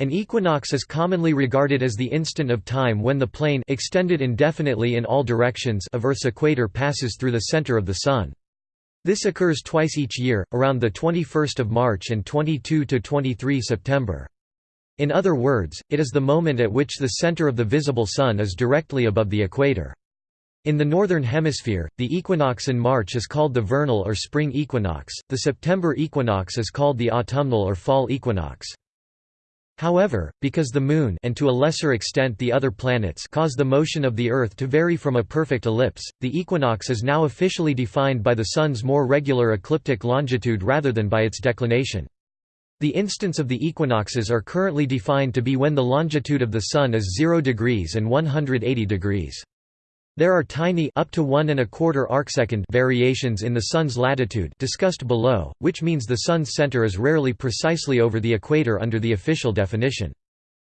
An equinox is commonly regarded as the instant of time when the plane extended indefinitely in all directions of Earth's equator passes through the center of the Sun. This occurs twice each year, around the 21st of March and 22–23 September. In other words, it is the moment at which the center of the visible Sun is directly above the equator. In the Northern Hemisphere, the equinox in March is called the vernal or spring equinox, the September equinox is called the autumnal or fall equinox. However, because the Moon and to a lesser extent the other planets cause the motion of the Earth to vary from a perfect ellipse, the equinox is now officially defined by the Sun's more regular ecliptic longitude rather than by its declination. The instants of the equinoxes are currently defined to be when the longitude of the Sun is 0 degrees and 180 degrees. There are tiny up to one and a quarter arcsecond variations in the Sun's latitude discussed below, which means the Sun's center is rarely precisely over the equator under the official definition.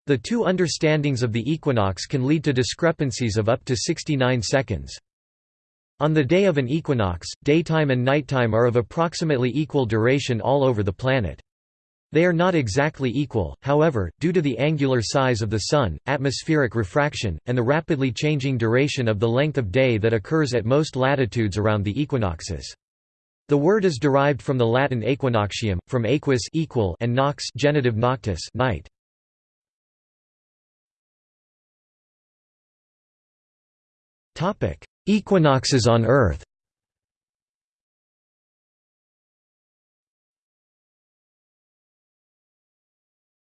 The two understandings of the equinox can lead to discrepancies of up to 69 seconds. On the day of an equinox, daytime and nighttime are of approximately equal duration all over the planet. They are not exactly equal, however, due to the angular size of the Sun, atmospheric refraction, and the rapidly changing duration of the length of day that occurs at most latitudes around the equinoxes. The word is derived from the Latin aequinoctium, from aequus equal and nox genitive noctis night. Equinoxes on Earth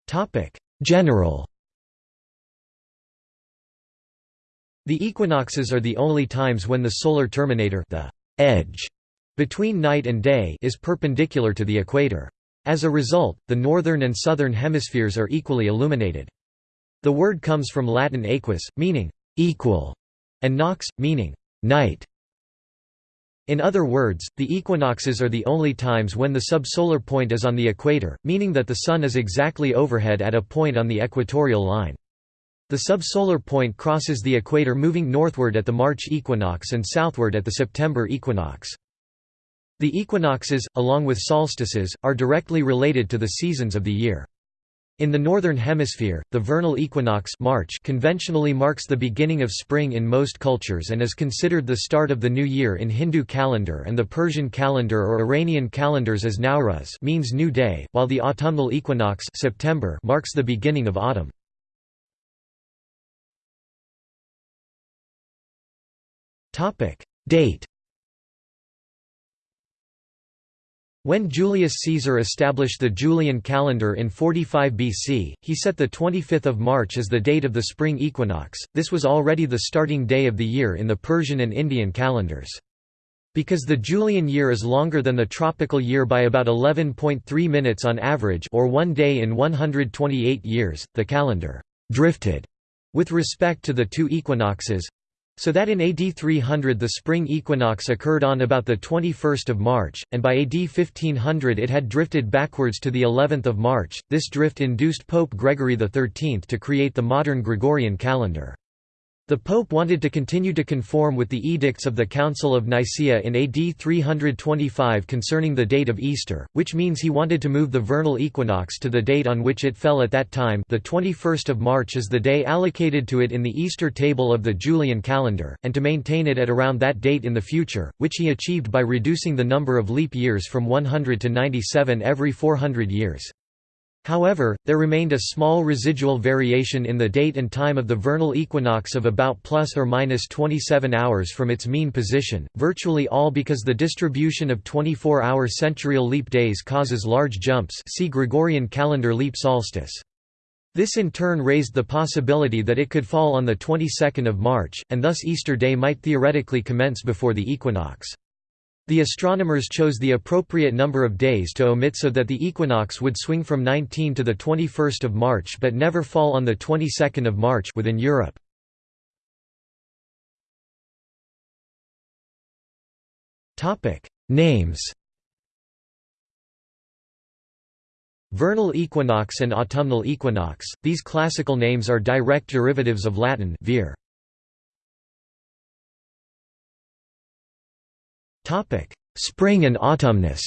Topic: General. The equinoxes are the only times when the solar terminator, the edge between night and day, is perpendicular to the equator. As a result, the northern and southern hemispheres are equally illuminated. The word comes from Latin aequus, meaning equal, and nox, meaning night. In other words, the equinoxes are the only times when the subsolar point is on the equator, meaning that the Sun is exactly overhead at a point on the equatorial line. The subsolar point crosses the equator moving northward at the March equinox and southward at the September equinox. The equinoxes, along with solstices, are directly related to the seasons of the year. In the Northern Hemisphere, the vernal equinox March conventionally marks the beginning of spring in most cultures and is considered the start of the new year in Hindu calendar and the Persian calendar or Iranian calendars as Nowruz means new day, while the autumnal equinox September marks the beginning of autumn. Date When Julius Caesar established the Julian calendar in 45 BC, he set the 25th of March as the date of the spring equinox. This was already the starting day of the year in the Persian and Indian calendars. Because the Julian year is longer than the tropical year by about 11.3 minutes on average or one day in 128 years, the calendar «drifted» with respect to the two equinoxes, so that in AD 300 the spring equinox occurred on about the 21st of March, and by AD 1500 it had drifted backwards to the 11th of March. This drift induced Pope Gregory XIII to create the modern Gregorian calendar. The Pope wanted to continue to conform with the edicts of the Council of Nicaea in AD 325 concerning the date of Easter, which means he wanted to move the vernal equinox to the date on which it fell at that time the 21st of March is the day allocated to it in the Easter table of the Julian calendar, and to maintain it at around that date in the future, which he achieved by reducing the number of leap years from 100 to 97 every 400 years. However, there remained a small residual variation in the date and time of the vernal equinox of about plus or minus 27 hours from its mean position, virtually all because the distribution of 24-hour centurial leap days causes large jumps see Gregorian calendar leap solstice. This in turn raised the possibility that it could fall on the 22nd of March, and thus Easter Day might theoretically commence before the equinox. The astronomers chose the appropriate number of days to omit so that the equinox would swing from 19 to the 21st of March but never fall on the 22nd of March within Europe. Topic: Names. Vernal equinox and autumnal equinox. These classical names are direct derivatives of Latin vir. Spring and autumnus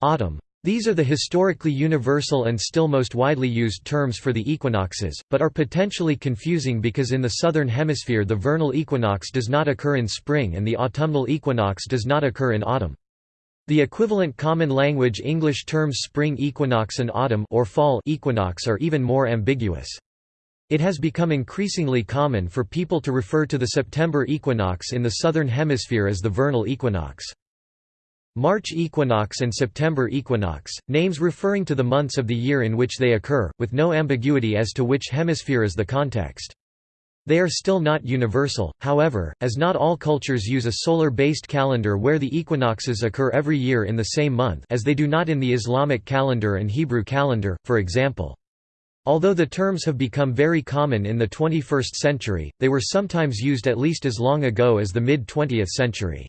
Autumn These are the historically universal and still most widely used terms for the equinoxes, but are potentially confusing because in the southern hemisphere the vernal equinox does not occur in spring and the autumnal equinox does not occur in autumn. The equivalent common language English terms spring equinox and autumn or fall equinox are even more ambiguous. It has become increasingly common for people to refer to the September equinox in the southern hemisphere as the vernal equinox. March equinox and September equinox, names referring to the months of the year in which they occur, with no ambiguity as to which hemisphere is the context. They are still not universal, however, as not all cultures use a solar-based calendar where the equinoxes occur every year in the same month as they do not in the Islamic calendar and Hebrew calendar, for example. Although the terms have become very common in the 21st century, they were sometimes used at least as long ago as the mid-20th century.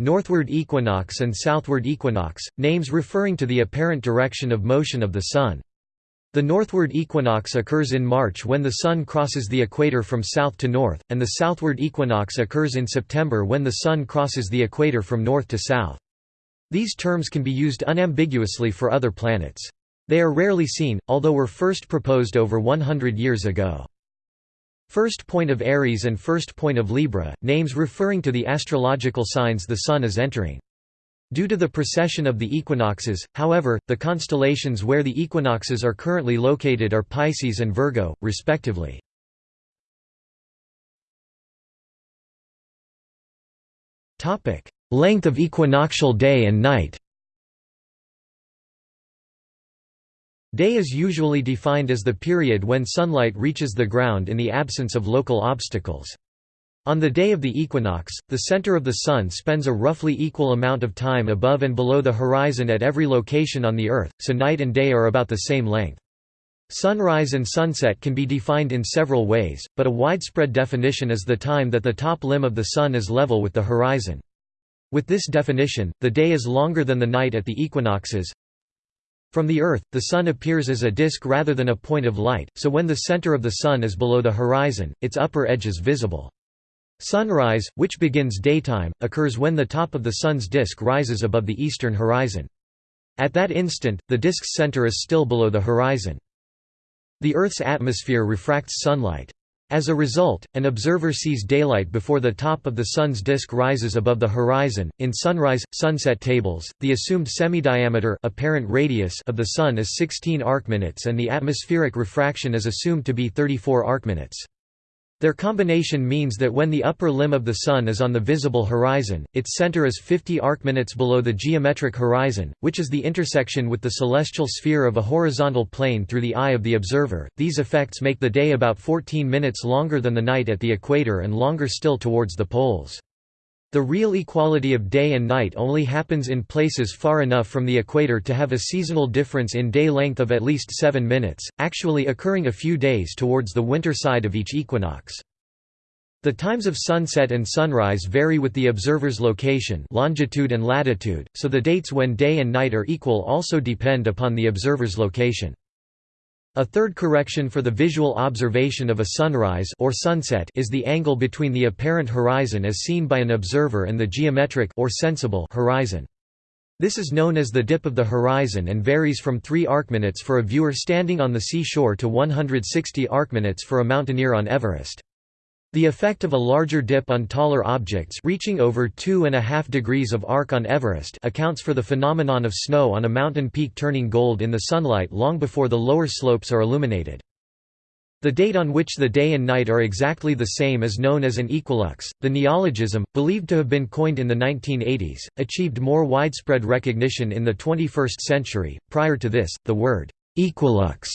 Northward equinox and southward equinox, names referring to the apparent direction of motion of the Sun. The northward equinox occurs in March when the Sun crosses the equator from south to north, and the southward equinox occurs in September when the Sun crosses the equator from north to south. These terms can be used unambiguously for other planets. They are rarely seen, although were first proposed over 100 years ago. First point of Aries and first point of Libra, names referring to the astrological signs the Sun is entering. Due to the precession of the equinoxes, however, the constellations where the equinoxes are currently located are Pisces and Virgo, respectively. Length of equinoctial day and night Day is usually defined as the period when sunlight reaches the ground in the absence of local obstacles. On the day of the equinox, the center of the Sun spends a roughly equal amount of time above and below the horizon at every location on the Earth, so night and day are about the same length. Sunrise and sunset can be defined in several ways, but a widespread definition is the time that the top limb of the Sun is level with the horizon. With this definition, the day is longer than the night at the equinoxes, from the Earth, the Sun appears as a disk rather than a point of light, so when the center of the Sun is below the horizon, its upper edge is visible. Sunrise, which begins daytime, occurs when the top of the Sun's disk rises above the eastern horizon. At that instant, the disk's center is still below the horizon. The Earth's atmosphere refracts sunlight. As a result, an observer sees daylight before the top of the Sun's disk rises above the horizon. In sunrise-sunset tables, the assumed semidiameter apparent radius of the Sun is 16 arcminutes and the atmospheric refraction is assumed to be 34 arcminutes. Their combination means that when the upper limb of the Sun is on the visible horizon, its center is 50 arcminutes below the geometric horizon, which is the intersection with the celestial sphere of a horizontal plane through the eye of the observer. These effects make the day about 14 minutes longer than the night at the equator and longer still towards the poles. The real equality of day and night only happens in places far enough from the equator to have a seasonal difference in day length of at least 7 minutes, actually occurring a few days towards the winter side of each equinox. The times of sunset and sunrise vary with the observer's location longitude and latitude, so the dates when day and night are equal also depend upon the observer's location. A third correction for the visual observation of a sunrise or sunset is the angle between the apparent horizon as seen by an observer and the geometric or sensible horizon. This is known as the dip of the horizon and varies from 3 arcminutes for a viewer standing on the seashore to 160 arcminutes for a mountaineer on Everest. The effect of a larger dip on taller objects reaching over 2.5 degrees of arc on Everest accounts for the phenomenon of snow on a mountain peak turning gold in the sunlight long before the lower slopes are illuminated. The date on which the day and night are exactly the same is known as an equilux. The neologism, believed to have been coined in the 1980s, achieved more widespread recognition in the 21st century. Prior to this, the word equilux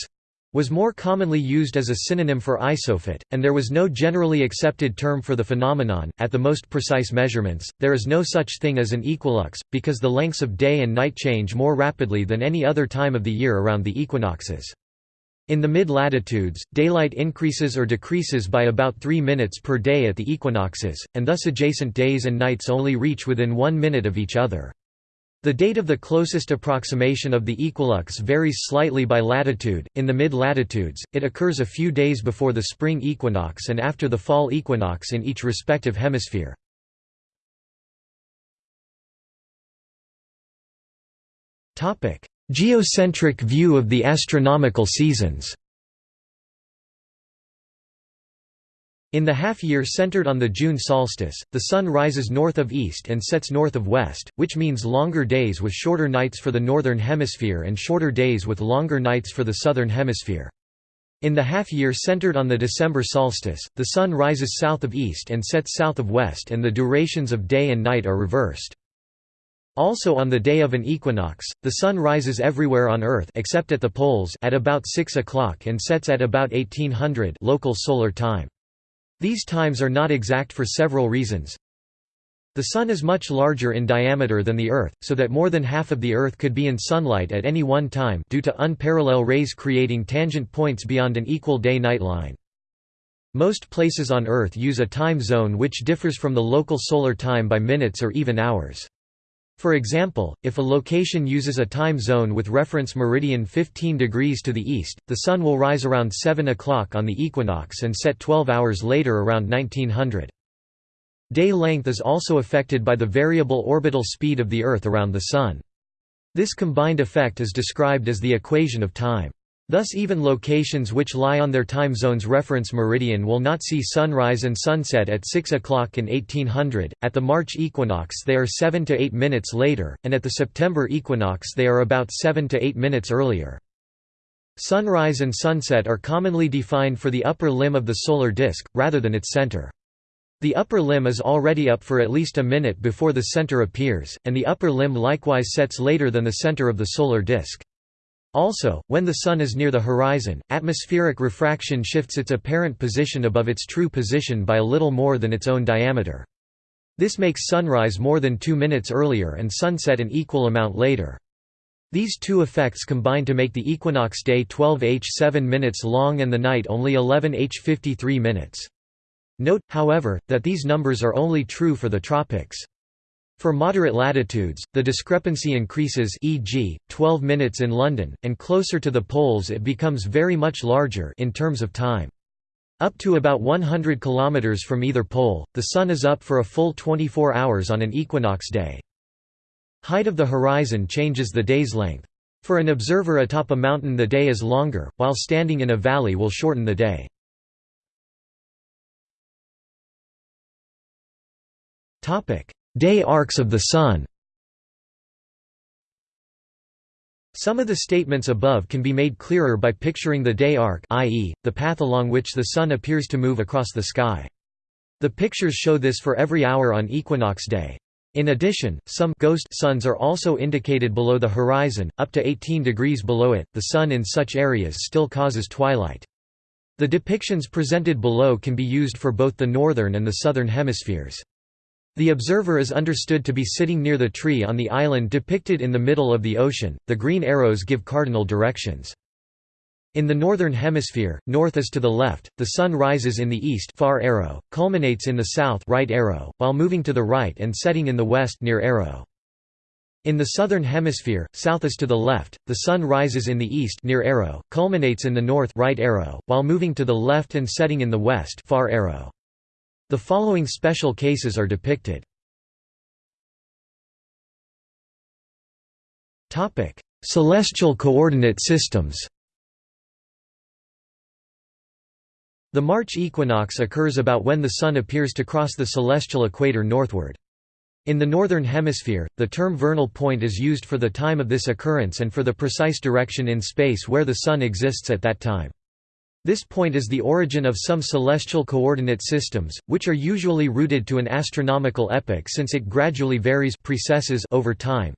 was more commonly used as a synonym for isophot, and there was no generally accepted term for the phenomenon. At the most precise measurements, there is no such thing as an equilux, because the lengths of day and night change more rapidly than any other time of the year around the equinoxes. In the mid-latitudes, daylight increases or decreases by about 3 minutes per day at the equinoxes, and thus adjacent days and nights only reach within one minute of each other. The date of the closest approximation of the equilux varies slightly by latitude. In the mid-latitudes, it occurs a few days before the spring equinox and after the fall equinox in each respective hemisphere. Topic: Geocentric view of the astronomical seasons In the half-year centered on the June solstice, the Sun rises north of east and sets north of west, which means longer days with shorter nights for the northern hemisphere and shorter days with longer nights for the southern hemisphere. In the half-year centered on the December solstice, the Sun rises south of east and sets south of west and the durations of day and night are reversed. Also on the day of an equinox, the Sun rises everywhere on Earth except at the poles at about 6 o'clock and sets at about 1800 local solar time. These times are not exact for several reasons. The Sun is much larger in diameter than the Earth, so that more than half of the Earth could be in sunlight at any one time due to unparalleled rays creating tangent points beyond an equal day-night line. Most places on Earth use a time zone which differs from the local solar time by minutes or even hours. For example, if a location uses a time zone with reference meridian 15 degrees to the east, the Sun will rise around 7 o'clock on the equinox and set 12 hours later around 1900. Day length is also affected by the variable orbital speed of the Earth around the Sun. This combined effect is described as the equation of time. Thus even locations which lie on their time zone's reference meridian will not see sunrise and sunset at 6 o'clock in 1800, at the March equinox they are 7 to 8 minutes later, and at the September equinox they are about 7 to 8 minutes earlier. Sunrise and sunset are commonly defined for the upper limb of the solar disk, rather than its center. The upper limb is already up for at least a minute before the center appears, and the upper limb likewise sets later than the center of the solar disk. Also, when the Sun is near the horizon, atmospheric refraction shifts its apparent position above its true position by a little more than its own diameter. This makes sunrise more than two minutes earlier and sunset an equal amount later. These two effects combine to make the equinox day 12h 7 minutes long and the night only 11h 53 minutes. Note, however, that these numbers are only true for the tropics. For moderate latitudes, the discrepancy increases e.g., 12 minutes in London, and closer to the poles it becomes very much larger in terms of time. Up to about 100 km from either pole, the Sun is up for a full 24 hours on an equinox day. Height of the horizon changes the day's length. For an observer atop a mountain the day is longer, while standing in a valley will shorten the day. Day arcs of the Sun Some of the statements above can be made clearer by picturing the day arc i.e., the path along which the Sun appears to move across the sky. The pictures show this for every hour on equinox day. In addition, some ghost suns are also indicated below the horizon, up to 18 degrees below it. The Sun in such areas still causes twilight. The depictions presented below can be used for both the northern and the southern hemispheres. The observer is understood to be sitting near the tree on the island depicted in the middle of the ocean. The green arrows give cardinal directions. In the northern hemisphere, north is to the left, the sun rises in the east far arrow, culminates in the south right arrow, while moving to the right and setting in the west near arrow. In the southern hemisphere, south is to the left, the sun rises in the east near arrow, culminates in the north right arrow, while moving to the left and setting in the west far arrow. The following special cases are depicted. Topic: Celestial coordinate systems The March equinox occurs about when the Sun appears to cross the celestial equator northward. In the Northern Hemisphere, the term vernal point is used for the time of this occurrence and for the precise direction in space where the Sun exists at that time. This point is the origin of some celestial coordinate systems, which are usually rooted to an astronomical epoch since it gradually varies precesses over time.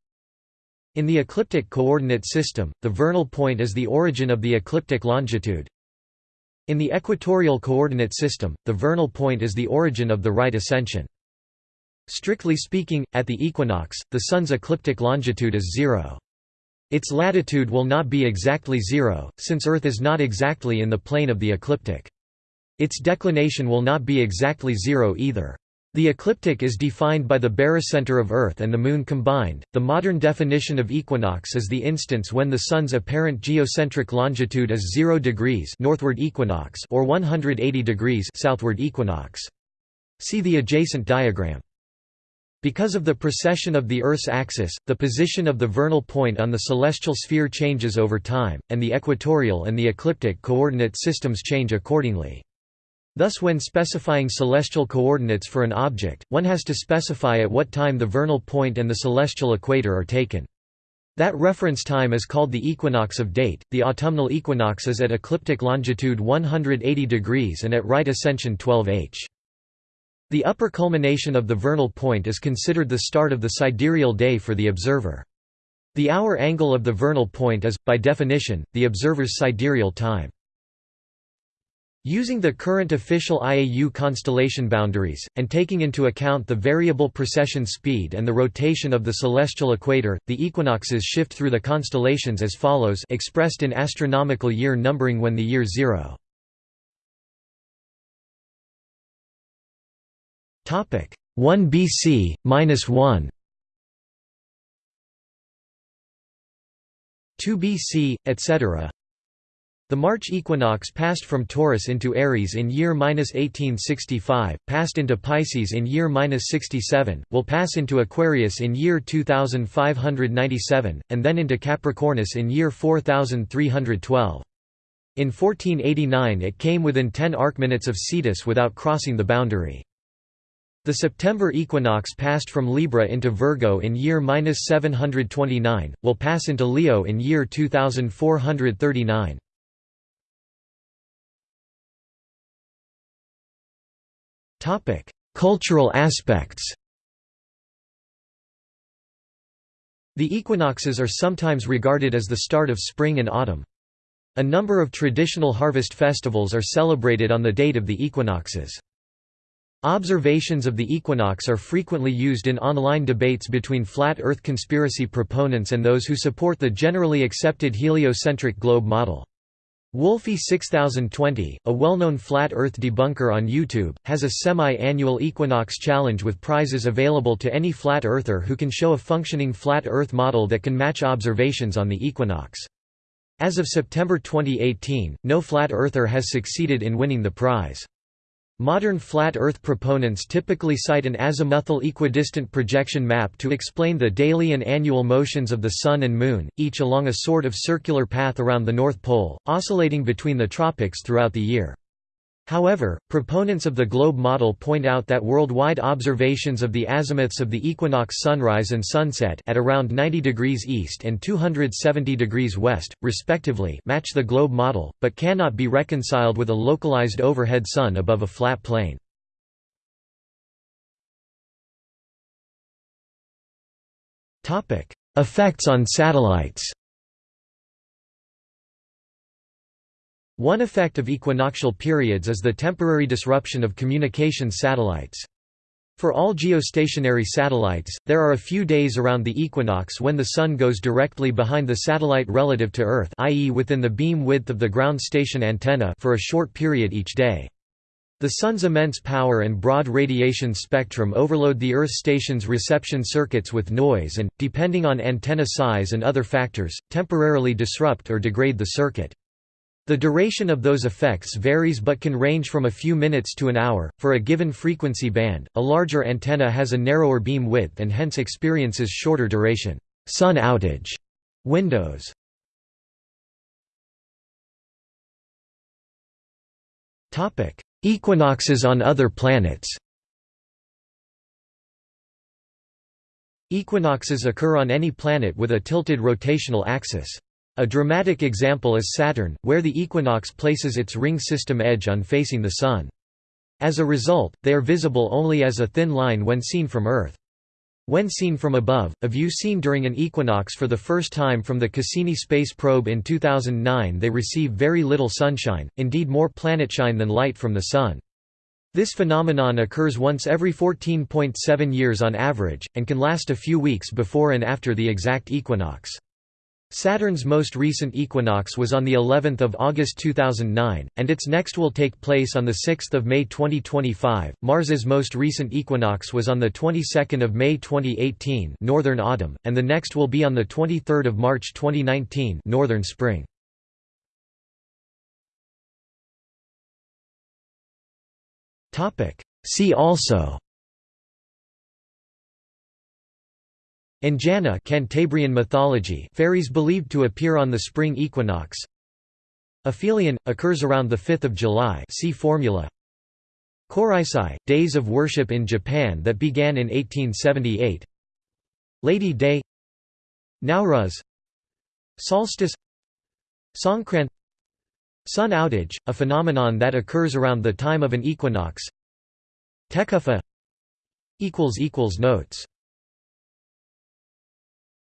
In the ecliptic coordinate system, the vernal point is the origin of the ecliptic longitude. In the equatorial coordinate system, the vernal point is the origin of the right ascension. Strictly speaking, at the equinox, the Sun's ecliptic longitude is zero. Its latitude will not be exactly zero, since Earth is not exactly in the plane of the ecliptic. Its declination will not be exactly zero either. The ecliptic is defined by the barycenter of Earth and the Moon combined. The modern definition of equinox is the instance when the Sun's apparent geocentric longitude is 0 degrees northward equinox or 180 degrees southward equinox. See the adjacent diagram. Because of the precession of the Earth's axis, the position of the vernal point on the celestial sphere changes over time, and the equatorial and the ecliptic coordinate systems change accordingly. Thus when specifying celestial coordinates for an object, one has to specify at what time the vernal point and the celestial equator are taken. That reference time is called the equinox of date. The autumnal equinox is at ecliptic longitude 180 degrees and at right ascension 12 h. The upper culmination of the vernal point is considered the start of the sidereal day for the observer. The hour angle of the vernal point is, by definition, the observer's sidereal time. Using the current official IAU constellation boundaries, and taking into account the variable precession speed and the rotation of the celestial equator, the equinoxes shift through the constellations as follows expressed in astronomical year numbering when the year zero. 1 BC, minus 1 2 BC, etc. The March equinox passed from Taurus into Aries in year 1865, passed into Pisces in year 67, will pass into Aquarius in year 2597, and then into Capricornus in year 4312. In 1489 it came within 10 arcminutes of Cetus without crossing the boundary. The September equinox passed from Libra into Virgo in year 729, will pass into Leo in year 2439. Cultural aspects The equinoxes are sometimes regarded as the start of spring and autumn. A number of traditional harvest festivals are celebrated on the date of the equinoxes. Observations of the equinox are frequently used in online debates between flat Earth conspiracy proponents and those who support the generally accepted heliocentric globe model. Wolfie 6020, a well-known flat Earth debunker on YouTube, has a semi-annual equinox challenge with prizes available to any flat earther who can show a functioning flat Earth model that can match observations on the equinox. As of September 2018, no flat earther has succeeded in winning the prize. Modern flat Earth proponents typically cite an azimuthal equidistant projection map to explain the daily and annual motions of the Sun and Moon, each along a sort of circular path around the North Pole, oscillating between the tropics throughout the year. However, proponents of the globe model point out that worldwide observations of the azimuths of the equinox sunrise and sunset at around 90 degrees east and 270 degrees west, respectively match the globe model, but cannot be reconciled with a localized overhead sun above a flat plain. Effects on satellites One effect of equinoctial periods is the temporary disruption of communication satellites. For all geostationary satellites, there are a few days around the equinox when the Sun goes directly behind the satellite relative to Earth i.e. within the beam width of the ground station antenna for a short period each day. The Sun's immense power and broad radiation spectrum overload the Earth station's reception circuits with noise and, depending on antenna size and other factors, temporarily disrupt or degrade the circuit. The duration of those effects varies but can range from a few minutes to an hour. For a given frequency band, a larger antenna has a narrower beam width and hence experiences shorter duration sun outage windows. Topic: Equinoxes on other planets. Equinoxes occur on any planet with a tilted rotational axis. A dramatic example is Saturn, where the equinox places its ring system edge on facing the Sun. As a result, they are visible only as a thin line when seen from Earth. When seen from above, a view seen during an equinox for the first time from the Cassini space probe in 2009 they receive very little sunshine, indeed more planetshine than light from the Sun. This phenomenon occurs once every 14.7 years on average, and can last a few weeks before and after the exact equinox. Saturn's most recent equinox was on the 11th of August 2009, and its next will take place on the 6th of May 2025. Mars's most recent equinox was on the 22nd of May 2018, northern autumn, and the next will be on the 23rd of March 2019, northern spring. Topic: See also Anjana Cantabrian mythology fairies believed to appear on the spring equinox. Aphelion occurs around the 5th of July. See formula. Kōreisai days of worship in Japan that began in 1878. Lady Day Nowruz Solstice Songkran Sun outage, a phenomenon that occurs around the time of an equinox Tekufa Notes